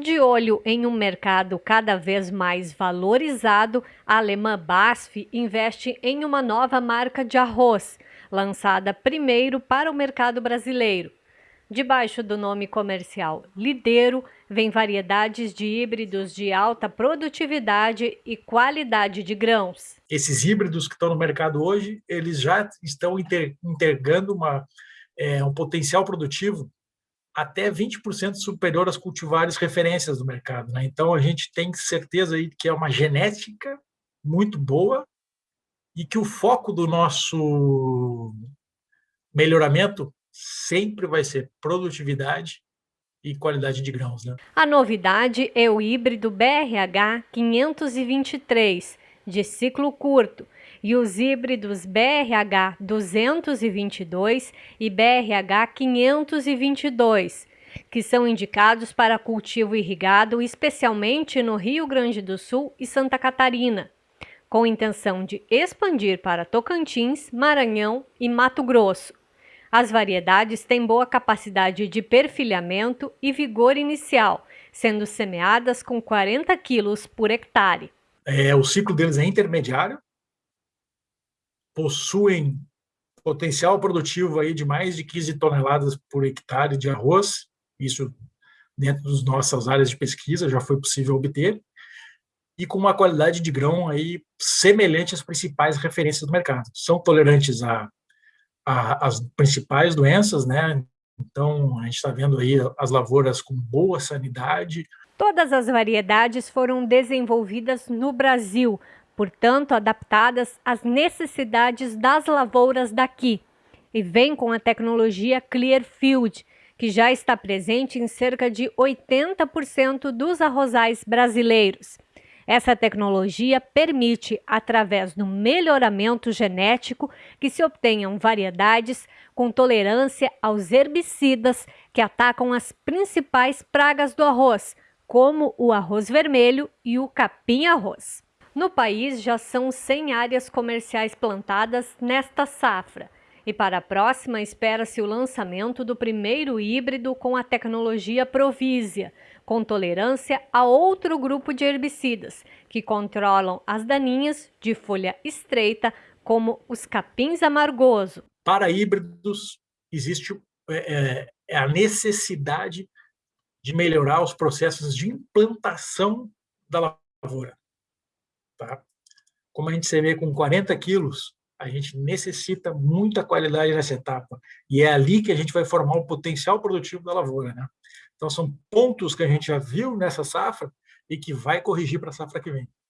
De olho em um mercado cada vez mais valorizado, a alemã BASF investe em uma nova marca de arroz, lançada primeiro para o mercado brasileiro. Debaixo do nome comercial Lidero, vem variedades de híbridos de alta produtividade e qualidade de grãos. Esses híbridos que estão no mercado hoje, eles já estão integrando uma, é, um potencial produtivo até 20% superior às cultivares referências do mercado. Né? Então, a gente tem certeza aí que é uma genética muito boa e que o foco do nosso melhoramento sempre vai ser produtividade e qualidade de grãos. Né? A novidade é o híbrido BRH 523, de ciclo curto, e os híbridos BRH 222 e BRH 522, que são indicados para cultivo irrigado, especialmente no Rio Grande do Sul e Santa Catarina, com intenção de expandir para Tocantins, Maranhão e Mato Grosso. As variedades têm boa capacidade de perfilhamento e vigor inicial, sendo semeadas com 40 quilos por hectare. É, o ciclo deles é intermediário, possuem potencial produtivo aí de mais de 15 toneladas por hectare de arroz, isso dentro das nossas áreas de pesquisa já foi possível obter, e com uma qualidade de grão aí semelhante às principais referências do mercado. São tolerantes a, a às principais doenças, né? Então, a gente está vendo aí as lavouras com boa sanidade. Todas as variedades foram desenvolvidas no Brasil, portanto adaptadas às necessidades das lavouras daqui, e vem com a tecnologia Clearfield, que já está presente em cerca de 80% dos arrozais brasileiros. Essa tecnologia permite, através do melhoramento genético, que se obtenham variedades com tolerância aos herbicidas que atacam as principais pragas do arroz, como o arroz vermelho e o capim-arroz. No país já são 100 áreas comerciais plantadas nesta safra. E para a próxima, espera-se o lançamento do primeiro híbrido com a tecnologia Provisia, com tolerância a outro grupo de herbicidas, que controlam as daninhas de folha estreita, como os capins amargoso. Para híbridos, existe é, é, é a necessidade de melhorar os processos de implantação da lavoura. Tá? Como a gente se vê com 40 quilos, a gente necessita muita qualidade nessa etapa. E é ali que a gente vai formar o potencial produtivo da lavoura. Né? Então, são pontos que a gente já viu nessa safra e que vai corrigir para a safra que vem.